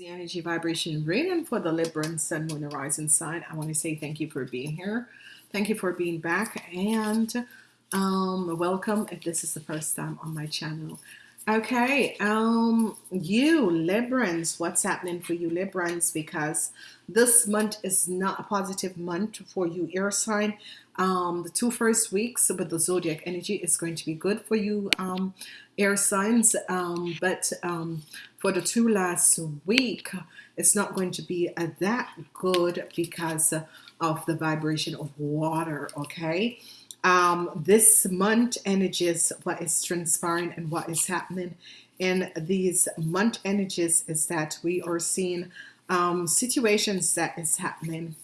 the energy vibration reading for the Libra Sun, Moon, Horizon sign. I want to say thank you for being here. Thank you for being back and um, welcome if this is the first time on my channel. Okay, um, you Librans, what's happening for you Librans? Because this month is not a positive month for you air sign. Um, the two first weeks with the zodiac energy is going to be good for you um, air signs, um, but um, for the two last week, it's not going to be uh, that good because of the vibration of water. Okay. Um, this month energies, what is transpiring and what is happening in these month energies is that we are seeing um, situations that is happening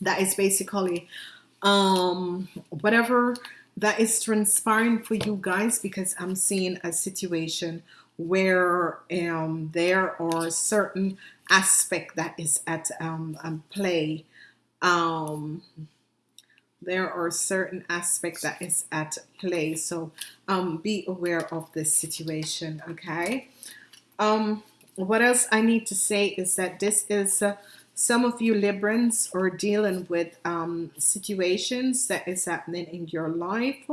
that is basically um, whatever that is transpiring for you guys because I'm seeing a situation where um, there are certain aspect that is at um, um, play. Um, there are certain aspects that is at play. So um, be aware of this situation. Okay. Um, what else I need to say is that this is uh, some of you Librans are dealing with um, situations that is happening in your life.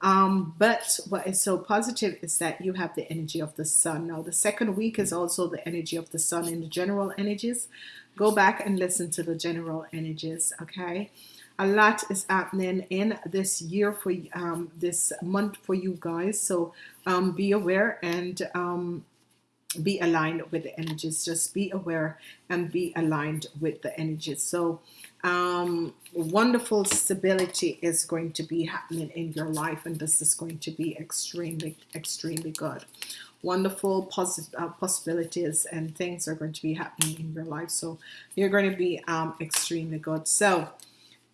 Um, but what is so positive is that you have the energy of the sun. Now, the second week is also the energy of the sun in the general energies. Go back and listen to the general energies, okay? A lot is happening in this year for um, this month for you guys. So um, be aware and um, be aligned with the energies. Just be aware and be aligned with the energies. So um, wonderful stability is going to be happening in your life and this is going to be extremely extremely good. Wonderful positive uh, possibilities and things are going to be happening in your life. So you're going to be um, extremely good. So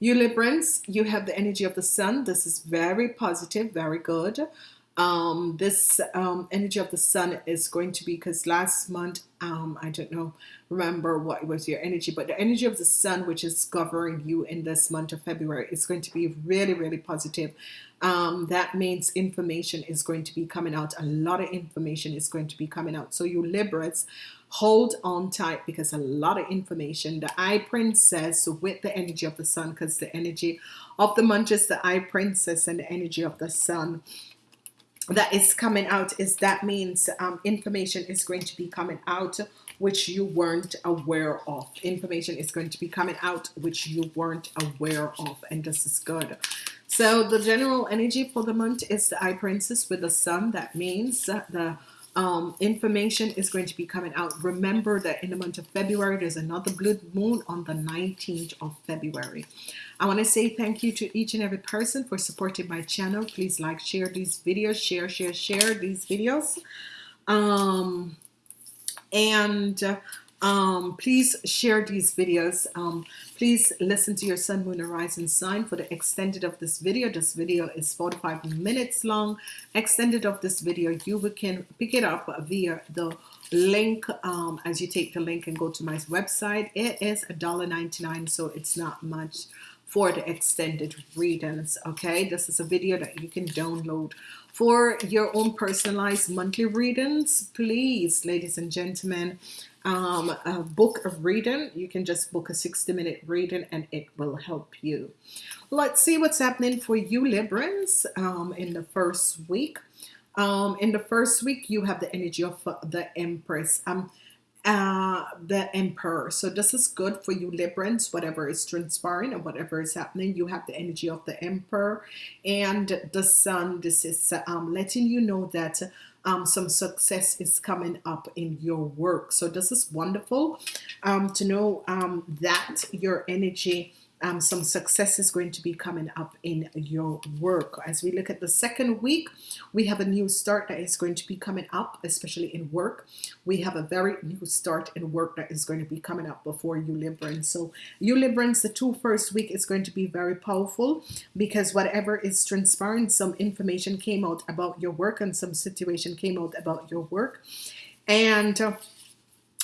you Librans you have the energy of the sun. This is very positive very good. Um, this um, energy of the sun is going to be because last month um, I don't know remember what was your energy but the energy of the sun which is governing you in this month of February is going to be really really positive. Um, that means information is going to be coming out. A lot of information is going to be coming out. So you Libras hold on tight because a lot of information the High Priestess with the energy of the sun because the energy of the month is the High Priestess and the energy of the sun that is coming out is that means um, information is going to be coming out which you weren't aware of. Information is going to be coming out which you weren't aware of and this is good. So the general energy for the month is the High Priestess with the sun. That means the um, information is going to be coming out. Remember that in the month of February there's another blue moon on the 19th of February. I want to say thank you to each and every person for supporting my channel. Please like share these videos share share share these videos. Um, and um, please share these videos. Um, please listen to your sun moon horizon sign for the extended of this video. This video is 45 minutes long. Extended of this video you can pick it up via the link um, as you take the link and go to my website. It is a dollar 99 so it's not much for the extended readings okay? This is a video that you can download for your own personalized monthly readings. Please ladies and gentlemen um, a book of reading. You can just book a 60 minute reading and it will help you. Let's see what's happening for you Librans um, in the first week. Um, in the first week you have the energy of the Empress. Um, uh, the Emperor. So this is good for you Librans. Whatever is transpiring and whatever is happening you have the energy of the Emperor. And the Sun this is um, letting you know that um, some success is coming up in your work. So this is wonderful um, to know um, that your energy um, some success is going to be coming up in your work. As we look at the second week we have a new start that is going to be coming up especially in work. We have a very new start in work that is going to be coming up before you Librans so you Librans the two first week is going to be very powerful because whatever is transpiring some information came out about your work and some situation came out about your work. And uh,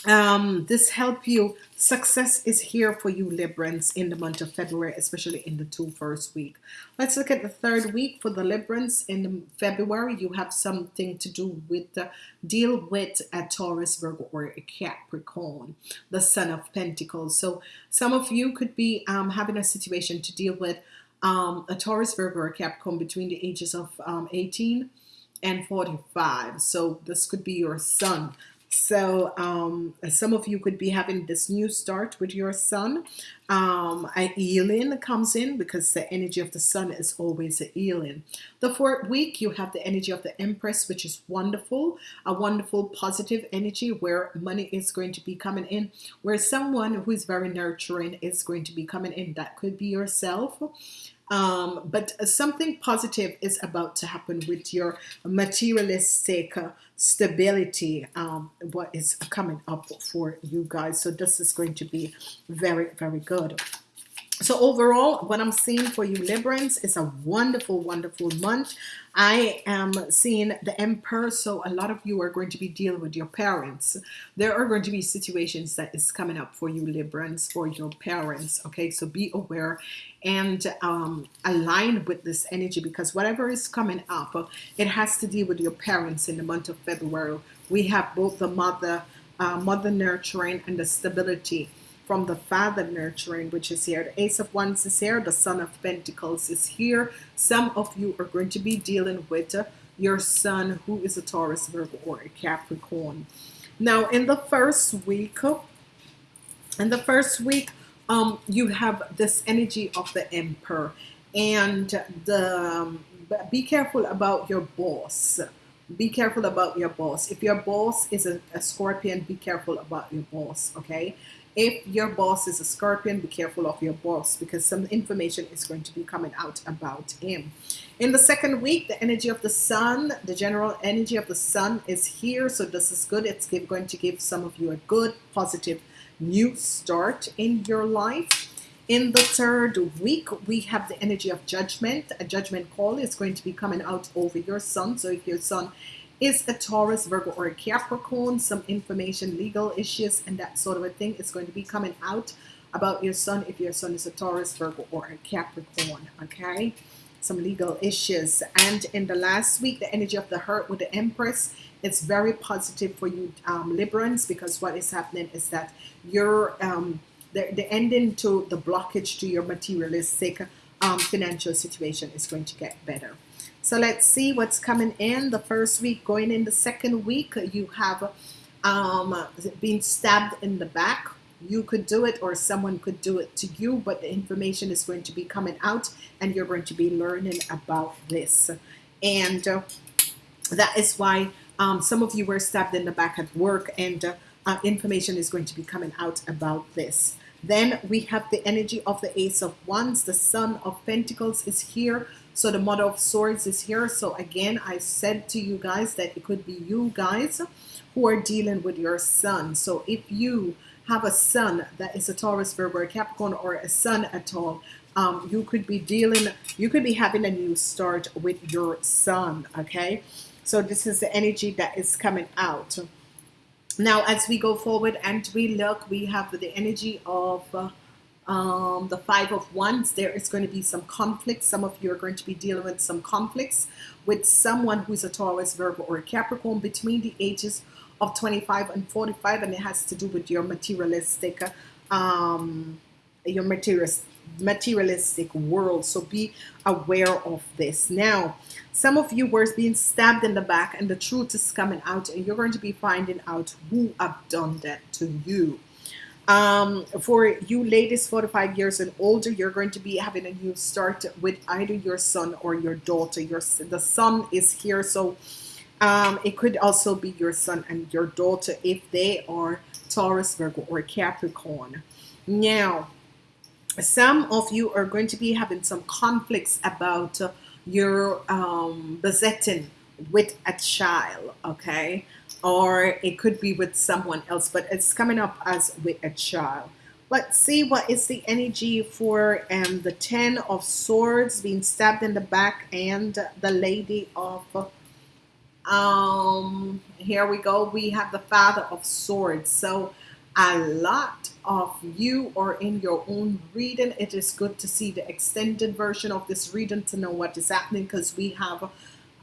um, this help you success is here for you Librans in the month of February especially in the two first week. Let's look at the third week for the Librans. In February you have something to do with the deal with a Taurus Virgo or a Capricorn the Son of Pentacles. So some of you could be um, having a situation to deal with um, a Taurus Virgo or Capricorn between the ages of um, 18 and 45 so this could be your son so um, some of you could be having this new start with your sun. Um, a healing comes in because the energy of the sun is always a healing the fourth week you have the energy of the Empress which is wonderful a wonderful positive energy where money is going to be coming in where someone who is very nurturing is going to be coming in. That could be yourself um, but something positive is about to happen with your materialistic uh, stability um, what is coming up for you guys. So this is going to be very very good so overall what I'm seeing for you Librans is a wonderful wonderful month. I am seeing the Emperor so a lot of you are going to be dealing with your parents. There are going to be situations that is coming up for you Librans for your parents okay? So be aware and um, align with this energy because whatever is coming up it has to deal with your parents in the month of February. We have both the mother uh, mother nurturing and the stability from the father nurturing which is here. The ace of wands is here. The son of pentacles is here. Some of you are going to be dealing with uh, your son who is a Taurus Virgo or a Capricorn. Now in the first week uh, in the first week um you have this energy of the emperor and the um, be careful about your boss. Be careful about your boss. If your boss is a, a scorpion be careful about your boss okay if your boss is a scorpion be careful of your boss because some information is going to be coming out about him. In the second week the energy of the sun the general energy of the sun is here. So this is good. It's going to give some of you a good positive new start in your life. In the third week we have the energy of judgment. A judgment call is going to be coming out over your son so if your son is a Taurus, Virgo, or a Capricorn, some information, legal issues, and that sort of a thing is going to be coming out about your son if your son is a Taurus, Virgo, or a Capricorn, okay? Some legal issues. And in the last week, the energy of the hurt with the Empress, it's very positive for you um, Librans because what is happening is that you're um, the, the ending to the blockage to your materialistic um, financial situation is going to get better. So let's see what's coming in the first week. Going in the second week, you have um, been stabbed in the back. You could do it or someone could do it to you, but the information is going to be coming out and you're going to be learning about this. And uh, that is why um, some of you were stabbed in the back at work and uh, uh, information is going to be coming out about this. Then we have the energy of the Ace of Wands. The Son of Pentacles is here. So the Mother of Swords is here. So again, I said to you guys that it could be you guys who are dealing with your son. So if you have a son that is a Taurus, Virgo, Capricorn, or a son at all, um, you could be dealing, you could be having a new start with your son. Okay. So this is the energy that is coming out. Now, as we go forward and we look, we have the energy of uh, um, the five of wands. There is going to be some conflicts. Some of you are going to be dealing with some conflicts with someone who's a Taurus Virgo or a Capricorn between the ages of 25 and 45 and it has to do with your materialistic um, your materialist materialistic world so be aware of this. Now some of you were being stabbed in the back and the truth is coming out and you're going to be finding out who have done that to you. Um, for you ladies 45 years and older you're going to be having a new start with either your son or your daughter. Your the son is here so um, it could also be your son and your daughter if they are Taurus Virgo or Capricorn. Now some of you are going to be having some conflicts about uh, your um, besetting with a child okay? Or it could be with someone else but it's coming up as with a child. Let's see what is the energy for um, the ten of swords being stabbed in the back and the lady of um here we go. We have the father of swords. So a lot of you or in your own reading. It is good to see the extended version of this reading to know what is happening because we have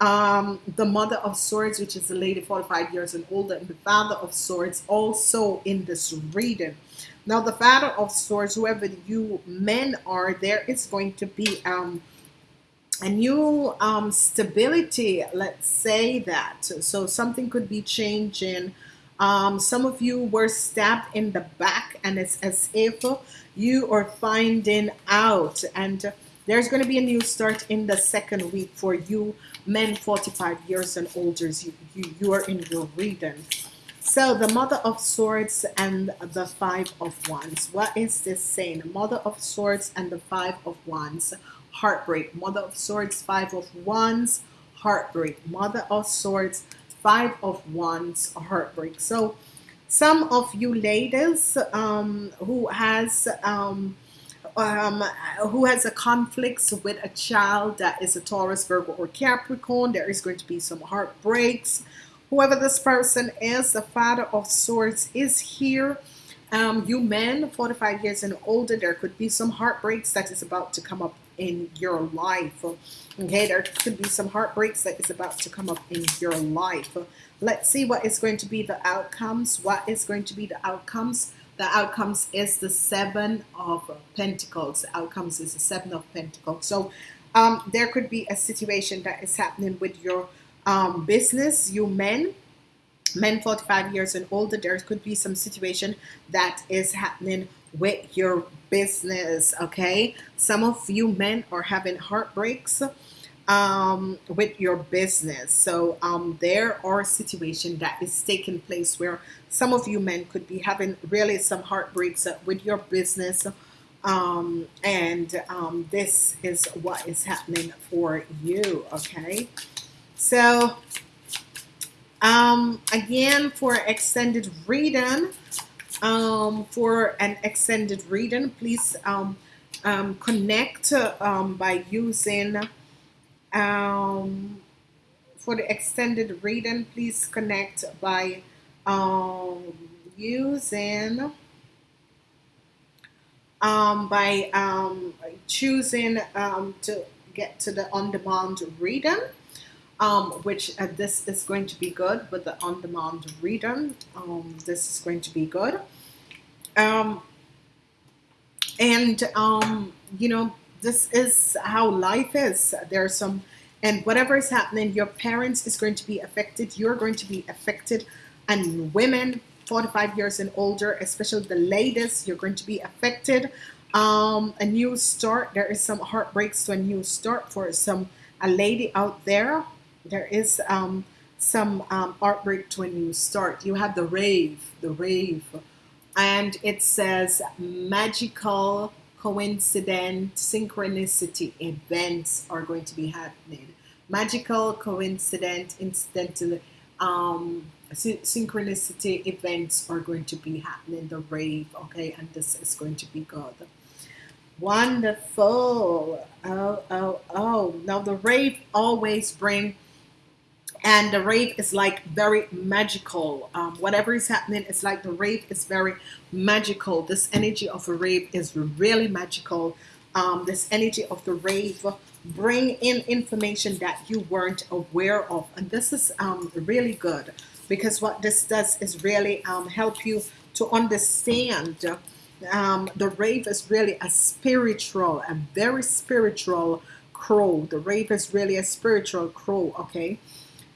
um the mother of swords which is a lady 45 years and older and the father of swords also in this reading. Now the father of swords whoever you men are there is going to be um a new um, stability let's say that. So something could be changing um, some of you were stabbed in the back and it's as if you are finding out. And there's going to be a new start in the second week for you men 45 years and older. You, you, you are in your reading so the mother of swords and the five of wands. What is this saying? Mother of swords and the five of wands. Heartbreak. Mother of swords five of wands. Heartbreak. Mother of swords five of wands heartbreak. So some of you ladies um, who has um, um, who has a conflicts with a child that is a Taurus Virgo or Capricorn there is going to be some heartbreaks. Whoever this person is the father of swords is here. Um, you men 45 years and older there could be some heartbreaks that is about to come up in your life. Okay there could be some heartbreaks that is about to come up in your life. Let's see what is going to be the outcomes what is going to be the outcomes. The outcomes is the seven of Pentacles. The outcomes is the seven of Pentacles. So um, there could be a situation that is happening with your um, business. You men men 45 years and older there could be some situation that is happening with your business okay? Some of you men are having heartbreaks um, with your business. So um, there are situation that is taking place where some of you men could be having really some heartbreaks with your business um, and um, this is what is happening for you okay? So um, again for extended reading um, for an extended reading please um, um, connect um, by using um, for the extended reading please connect by um, using um, by um, choosing um, to get to the on-demand reading um, which uh, this is going to be good with the on-demand reader. Um, this is going to be good. Um, and um, you know this is how life is. There's some and whatever is happening your parents is going to be affected. You're going to be affected. And women 45 years and older especially the latest you're going to be affected. Um, a new start. There is some heartbreaks to a new start for some a lady out there there is um, some um, artwork to when you start. You have the rave, the rave, and it says magical coincident synchronicity events are going to be happening. Magical coincident incidental um, synchronicity events are going to be happening. The rave, okay, and this is going to be good. Wonderful. Oh, oh, oh. Now the rave always bring and the rave is like very magical. Um, whatever is happening it's like the rave is very magical. This energy of a rave is really magical. Um, this energy of the rave bring in information that you weren't aware of. And this is um, really good because what this does is really um, help you to understand um, the rave is really a spiritual a very spiritual crow. The rave is really a spiritual crow okay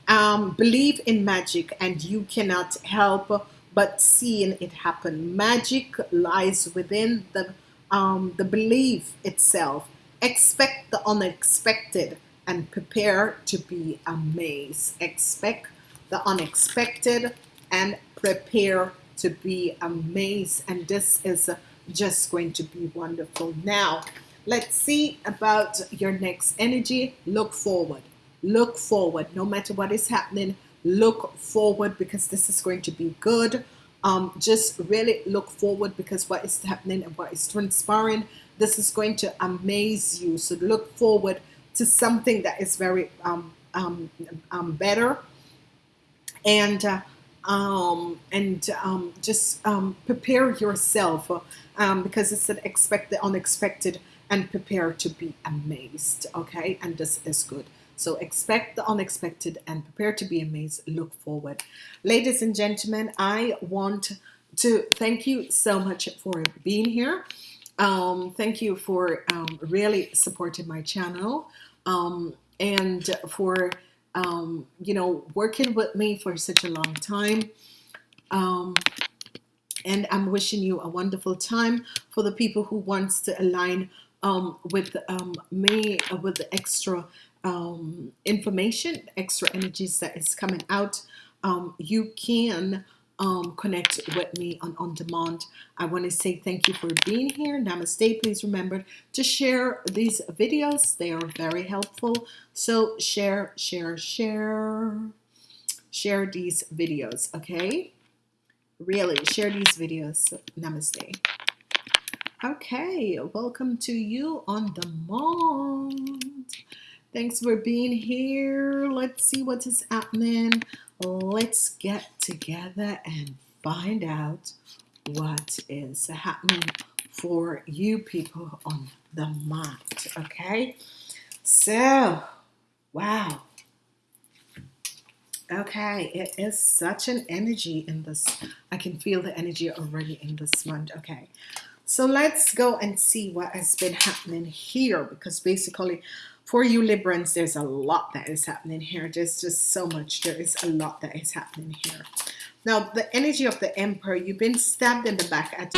um, believe in magic and you cannot help but seeing it happen. Magic lies within the um, the belief itself. Expect the unexpected and prepare to be amazed. Expect the unexpected and prepare to be amazed. And this is just going to be wonderful. Now let's see about your next energy. Look forward look forward no matter what is happening look forward because this is going to be good um, just really look forward because what is happening and what is transpiring this is going to amaze you so look forward to something that is very um, um, um, better and uh, um, and um, just um, prepare yourself um, because it's an expect the unexpected and prepare to be amazed. Okay, and this is good. So expect the unexpected and prepare to be amazed. Look forward, ladies and gentlemen. I want to thank you so much for being here. Um, thank you for um, really supporting my channel um, and for um, you know, working with me for such a long time. Um, and I'm wishing you a wonderful time for the people who wants to align um, with me uh, with the extra um, information, extra energies that is coming out. Um, you can um, connect with me on on demand. I want to say thank you for being here. Namaste. Please remember to share these videos. They are very helpful. So share, share, share, share these videos. Okay. Really share these videos. Namaste. Okay. Welcome to you on demand. Thanks for being here. Let's see what is happening. Let's get together and find out what is happening for you people on the mat. Okay. So, wow. Okay, it is such an energy in this. I can feel the energy already in this month. Okay, so let's go and see what has been happening here because basically for you Librans, there's a lot that is happening here. There's just so much. There is a lot that is happening here. Now, the energy of the Emperor, you've been stabbed in the back. At